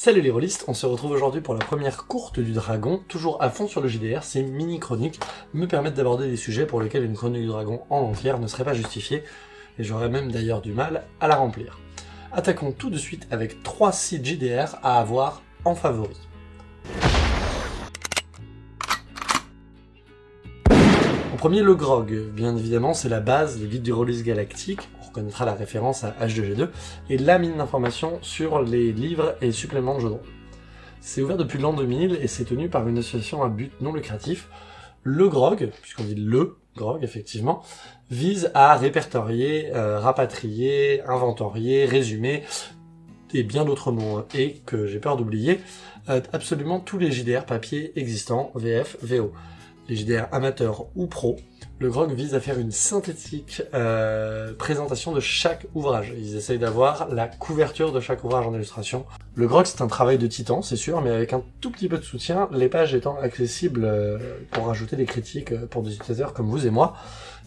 Salut les rôlistes, on se retrouve aujourd'hui pour la première courte du dragon, toujours à fond sur le JDR, ces mini-chroniques me permettent d'aborder des sujets pour lesquels une chronique du dragon en entière ne serait pas justifiée, et j'aurais même d'ailleurs du mal à la remplir. Attaquons tout de suite avec 3 sites JDR à avoir en favori. En premier, le grog. Bien évidemment, c'est la base des guides du release galactique, on reconnaîtra la référence à H2G2, et la mine d'informations sur les livres et suppléments de jeux de rôle. C'est ouvert depuis l'an 2000 et c'est tenu par une association à but non lucratif. Le grog, puisqu'on dit le grog effectivement, vise à répertorier, euh, rapatrier, inventorier, résumer, et bien d'autres mots, et que j'ai peur d'oublier, euh, absolument tous les JDR papier existants, VF, VO les JDR amateurs ou pro, le GROG vise à faire une synthétique euh, présentation de chaque ouvrage. Ils essayent d'avoir la couverture de chaque ouvrage en illustration. Le GROG c'est un travail de titan, c'est sûr, mais avec un tout petit peu de soutien, les pages étant accessibles euh, pour rajouter des critiques euh, pour des utilisateurs comme vous et moi,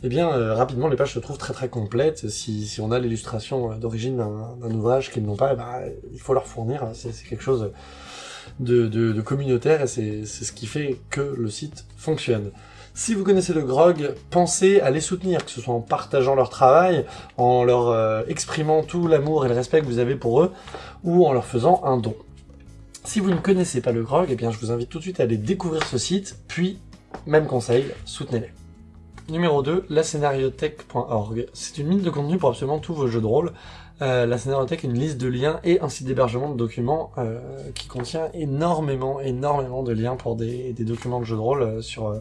eh bien euh, rapidement les pages se trouvent très très complètes. Si, si on a l'illustration d'origine d'un ouvrage qu'ils n'ont pas, eh ben, il faut leur fournir, c'est quelque chose de, communautaire et c'est ce qui fait que le site fonctionne. Si vous connaissez le grog, pensez à les soutenir, que ce soit en partageant leur travail, en leur euh, exprimant tout l'amour et le respect que vous avez pour eux, ou en leur faisant un don. Si vous ne connaissez pas le grog, eh bien je vous invite tout de suite à aller découvrir ce site, puis, même conseil, soutenez-les. Numéro 2, la. C'est une mine de contenu pour absolument tous vos jeux de rôle. Euh, la scénariothèque, une liste de liens et un site d'hébergement de documents euh, qui contient énormément, énormément de liens pour des, des documents de jeux de rôle euh, sur,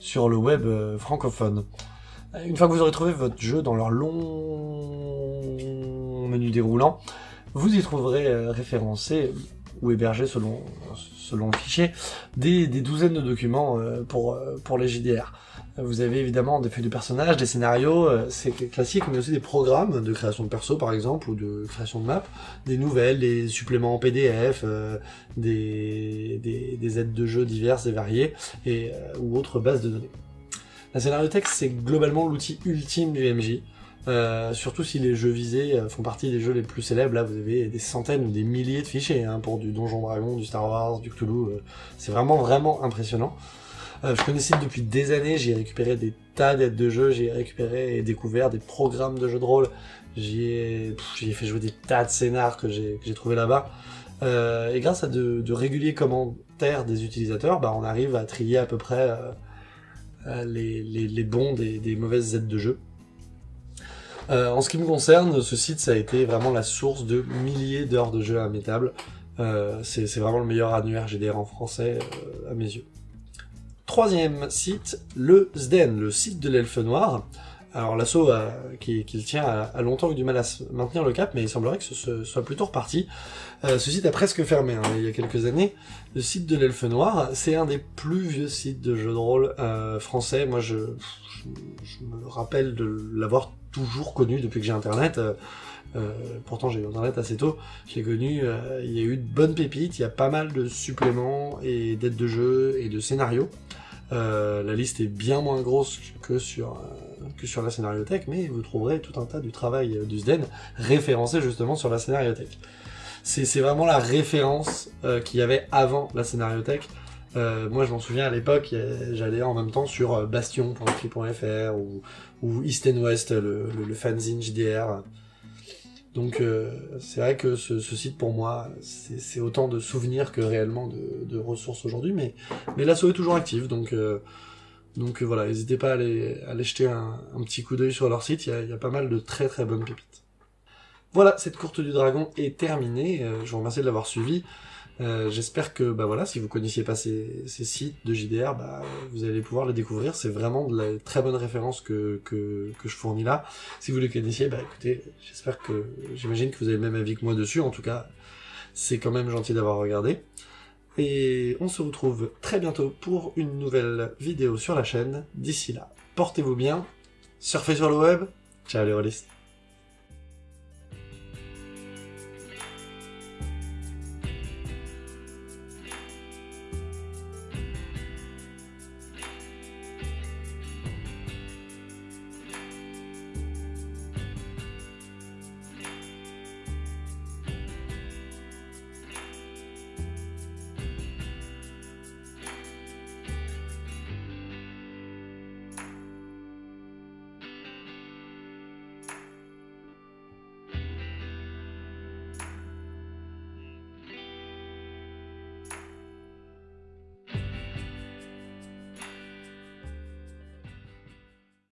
sur le web francophone. Une fois que vous aurez trouvé votre jeu dans leur long menu déroulant, vous y trouverez référencé ou hébergé selon, selon le fichier, des, des douzaines de documents pour, pour les JDR. Vous avez évidemment des feuilles de personnages, des scénarios, euh, c'est classique, mais aussi des programmes de création de perso par exemple, ou de création de map, des nouvelles, des suppléments en PDF, euh, des, des, aides de jeu diverses et variées, euh, ou autres bases de données. La scénariothèque, c'est globalement l'outil ultime du MJ, surtout si les jeux visés font partie des jeux les plus célèbres, là vous avez des centaines ou des milliers de fichiers hein, pour du Donjon Dragon, du Star Wars, du Cthulhu, c'est vraiment vraiment impressionnant. Euh, je connais le site depuis des années, j'ai récupéré des tas d'aides de jeu, j'ai récupéré et découvert des programmes de jeux de rôle, j'y ai, fait jouer des tas de scénars que j'ai trouvé là-bas. Euh, et grâce à de, réguliers commentaires des utilisateurs, bah, on arrive à trier à peu près euh, les, bons des, mauvaises aides de jeu. En ce qui me concerne, ce site ça a été vraiment la source de milliers d'heures de jeu à mes tables. c'est vraiment le meilleur annuaire GDR en français à mes yeux. Troisième site, le SDEN, le site de l'elfe noir. Alors l'assaut euh, qui, le tient a, longtemps eu du mal à maintenir le cap, mais il semblerait que ce, soit plutôt reparti. Euh, ce site a presque fermé hein, il y a quelques années. Le site de l'elfe noir, c'est un des plus vieux sites de jeux de rôle euh, français. Moi je, me rappelle de l'avoir toujours connu depuis que j'ai internet. pourtant j'ai eu internet assez tôt, je l'ai connu, il y a eu de bonnes pépites, il y a pas mal de suppléments et d'aides de jeu et de scénarios. Euh, la liste est bien moins grosse que sur, euh, que sur la scénariothèque, mais vous trouverez tout un tas du travail du SDEN référencé justement sur la scénariothèque. C'est vraiment la référence euh, qu'il y avait avant la scénariothèque. Moi je m'en souviens à l'époque, j'allais en même temps sur bastion.free.fr ou, ou East and West, le, le fanzine JDR. Donc euh, c'est vrai que ce, site pour moi, c'est autant de souvenirs que réellement de, ressources aujourd'hui, mais, mais l'assaut est toujours active, donc, euh, donc voilà, n'hésitez pas à aller, jeter un, petit coup d'œil sur leur site, il y, a, pas mal de très très bonnes pépites. Voilà, cette courte du dragon est terminée, euh, je vous remercie de l'avoir suivi. Euh, j'espère que bah voilà, si vous connaissiez pas ces, sites de JDR, bah, vous allez pouvoir les découvrir. C'est vraiment de la très bonne référence que, que, je fournis là. Si vous les connaissiez, bah écoutez, j'espère que j'imagine que vous avez le même avis que moi dessus. En tout cas, c'est quand même gentil d'avoir regardé. Et on se retrouve très bientôt pour une nouvelle vidéo sur la chaîne. D'ici là, portez-vous bien, surfez sur le web. Ciao les rôlistes